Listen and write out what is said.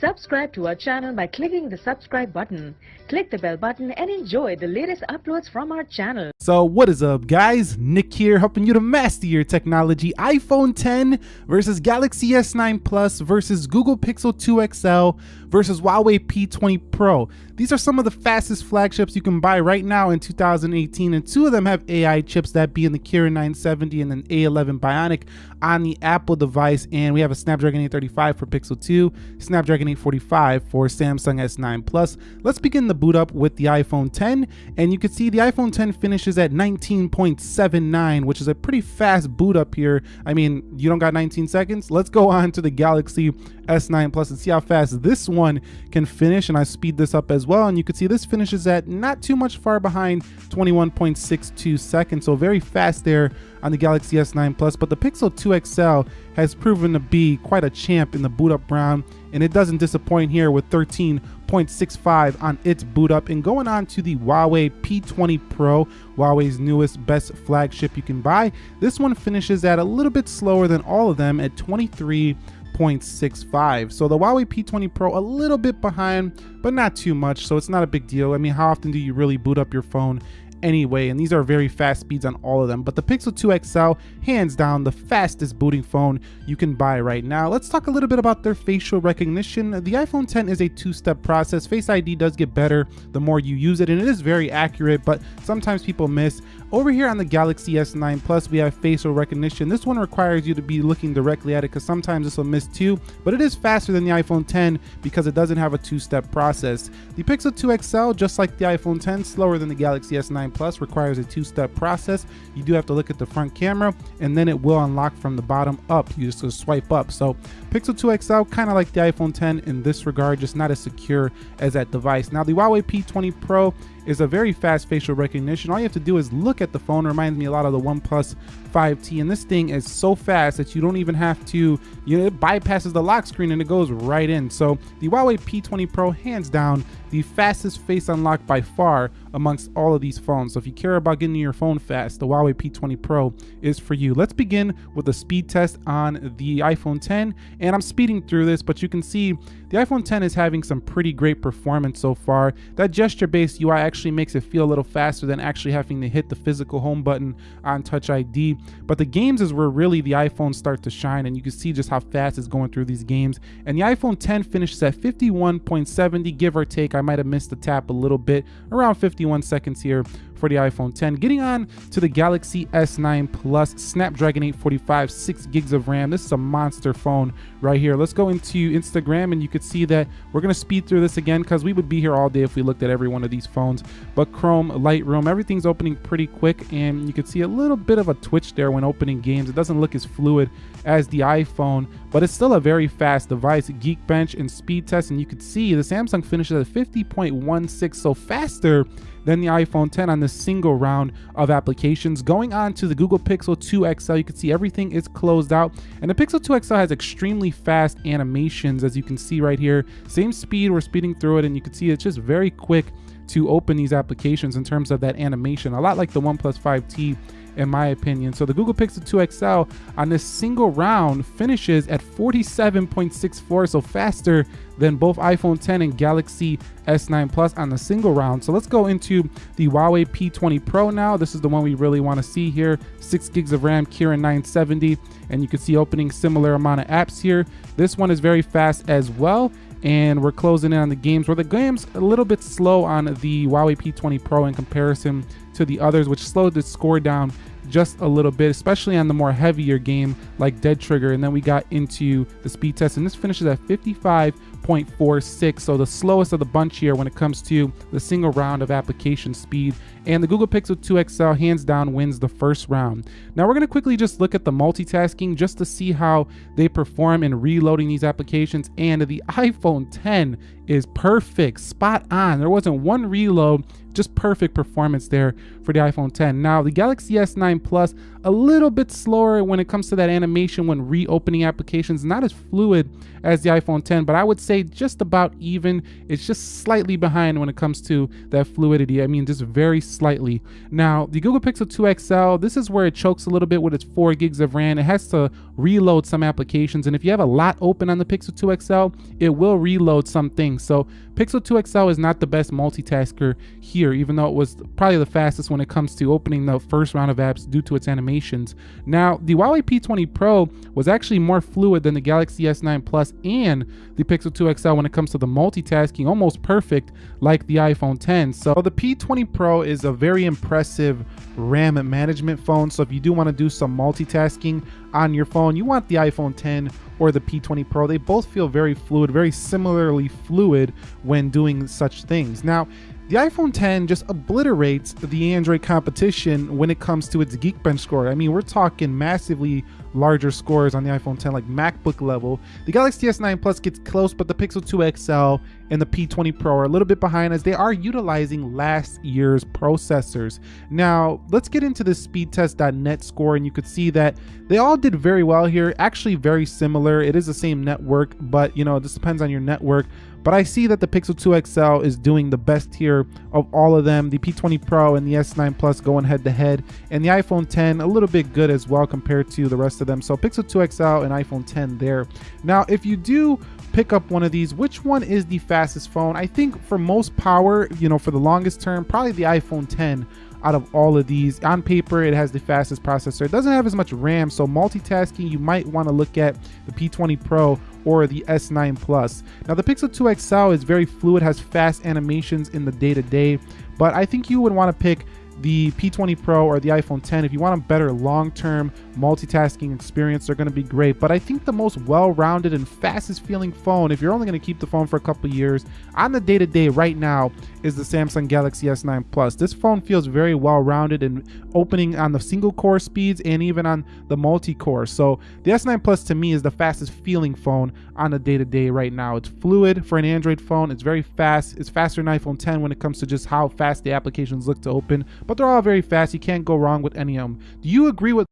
Subscribe to our channel by clicking the subscribe button. Click the bell button and enjoy the latest uploads from our channel. So what is up guys? Nick here helping you to master your technology. iPhone 10 versus Galaxy S9 Plus versus Google Pixel 2 XL versus Huawei P20 Pro. These are some of the fastest flagships you can buy right now in 2018 and two of them have AI chips that be in the Kirin 970 and an A11 Bionic on the Apple device and we have a Snapdragon 835 for Pixel 2, Snapdragon 845 for Samsung S9 Plus. Let's begin the boot up with the iPhone 10 and you can see the iPhone 10 finishes at 19.79 which is a pretty fast boot up here. I mean you don't got 19 seconds? Let's go on to the Galaxy S9 Plus and see how fast this one can finish and I speed this up as well and you can see this finishes at not too much far behind 21.62 seconds so very fast there on the Galaxy S9 Plus but the Pixel 2 XL has proven to be quite a champ in the boot up round and it doesn't disappoint here with 13.65 on its boot up and going on to the Huawei P20 Pro Huawei's newest best flagship you can buy this one finishes at a little bit slower than all of them at 23 0.65. So the Huawei P20 Pro a little bit behind, but not too much. So it's not a big deal. I mean, how often do you really boot up your phone anyway, and these are very fast speeds on all of them. But the Pixel 2 XL, hands down, the fastest booting phone you can buy right now. Let's talk a little bit about their facial recognition. The iPhone 10 is a two-step process. Face ID does get better the more you use it, and it is very accurate, but sometimes people miss. Over here on the Galaxy S9 Plus, we have facial recognition. This one requires you to be looking directly at it because sometimes this will miss too, but it is faster than the iPhone 10 because it doesn't have a two-step process. The Pixel 2 XL, just like the iPhone 10, slower than the Galaxy S9 Plus, requires a two-step process. You do have to look at the front camera and then it will unlock from the bottom up. You just swipe up. So Pixel 2 XL, kind of like the iPhone 10 in this regard, just not as secure as that device. Now the Huawei P20 Pro is a very fast facial recognition. All you have to do is look at the phone. It reminds me a lot of the OnePlus 5T. And this thing is so fast that you don't even have to, you know, it bypasses the lock screen and it goes right in. So the Huawei P20 Pro, hands down, the fastest face unlock by far amongst all of these phones. So if you care about getting your phone fast, the Huawei P20 Pro is for you. Let's begin with a speed test on the iPhone 10. And I'm speeding through this, but you can see the iPhone 10 is having some pretty great performance so far. That gesture-based UI actually makes it feel a little faster than actually having to hit the physical home button on Touch ID. But the games is where really the iPhone start to shine and you can see just how fast it's going through these games. And the iPhone 10 finishes at 51.70, give or take. I might have missed the tap a little bit, around 51 seconds here for the iPhone 10. Getting on to the Galaxy S9 Plus Snapdragon 845, 6 gigs of RAM. This is a monster phone right here. Let's go into Instagram and you could see that we're going to speed through this again because we would be here all day if we looked at every one of these phones. But Chrome, Lightroom, everything's opening pretty quick and you could see a little bit of a twitch there when opening games. It doesn't look as fluid as the iPhone, but it's still a very fast device. Geekbench and speed test and you could see the Samsung finishes at 50.16, so faster than the iPhone 10 on the single round of applications. Going on to the Google Pixel 2 XL, you can see everything is closed out. And the Pixel 2 XL has extremely fast animations, as you can see right here. Same speed, we're speeding through it, and you can see it's just very quick to open these applications in terms of that animation. A lot like the OnePlus 5T in my opinion. So the Google Pixel 2 XL on this single round finishes at 47.64, so faster than both iPhone 10 and Galaxy S9 Plus on the single round. So let's go into the Huawei P20 Pro now. This is the one we really want to see here. 6 gigs of RAM, Kirin 970, and you can see opening similar amount of apps here. This one is very fast as well and we're closing in on the games where the game's a little bit slow on the Huawei P20 Pro in comparison to the others, which slowed the score down just a little bit, especially on the more heavier game like Dead Trigger. And then we got into the speed test, and this finishes at 55.46, so the slowest of the bunch here when it comes to the single round of application speed. And the Google Pixel 2 XL hands down wins the first round. Now we're going to quickly just look at the multitasking just to see how they perform in reloading these applications. And the iPhone 10 is perfect, spot on. There wasn't one reload just perfect performance there for the iPhone 10. Now, the Galaxy S9 S9 Plus a little bit slower when it comes to that animation when reopening applications, not as fluid as the iPhone 10, but I would say just about even. It's just slightly behind when it comes to that fluidity. I mean, just very slightly. Now, the Google Pixel 2 XL, this is where it chokes a little bit with its 4 gigs of RAM. It has to reload some applications, and if you have a lot open on the Pixel 2 XL, it will reload some things. So Pixel 2 XL is not the best multitasker here, even though it was probably the fastest when it comes to opening the first round of apps due to its animations. Now, the Huawei P20 Pro was actually more fluid than the Galaxy S9 Plus and the Pixel 2 XL when it comes to the multitasking, almost perfect like the iPhone 10. So the P20 Pro is a very impressive RAM management phone. So if you do want to do some multitasking on your phone, you want the iPhone 10 or the P20 Pro. They both feel very fluid, very similarly fluid when doing such things. Now, the iPhone 10 just obliterates the Android competition when it comes to its Geekbench score. I mean, we're talking massively larger scores on the iPhone 10, like MacBook level. The Galaxy S9 Plus gets close, but the Pixel 2 XL and the P20 Pro are a little bit behind as they are utilizing last year's processors. Now, let's get into the speedtest.net score, and you could see that they all did very well here. Actually, very similar. It is the same network, but you know, this depends on your network. But I see that the Pixel 2 XL is doing the best here of all of them. The P20 Pro and the S9 Plus going head to head, and the iPhone 10 a little bit good as well compared to the rest of them. So Pixel 2 XL and iPhone 10 there. Now, if you do pick up one of these, which one is the fastest phone? I think for most power, you know, for the longest term, probably the iPhone 10 out of all of these. On paper, it has the fastest processor. It doesn't have as much RAM, so multitasking, you might want to look at the P20 Pro or the S9 Plus. Now, the Pixel 2 XL is very fluid, has fast animations in the day-to-day, -day, but I think you would want to pick the P20 Pro or the iPhone 10, if you want a better long-term multitasking experience, they're going to be great. But I think the most well-rounded and fastest feeling phone, if you're only going to keep the phone for a couple years, on the day-to-day -day right now is the Samsung Galaxy S9 Plus. This phone feels very well-rounded and opening on the single core speeds and even on the multi-core. So the S9 Plus to me is the fastest feeling phone on the day-to-day -day right now. It's fluid for an Android phone. It's very fast. It's faster than iPhone 10 when it comes to just how fast the applications look to open but they're all very fast. You can't go wrong with any of them. Do you agree with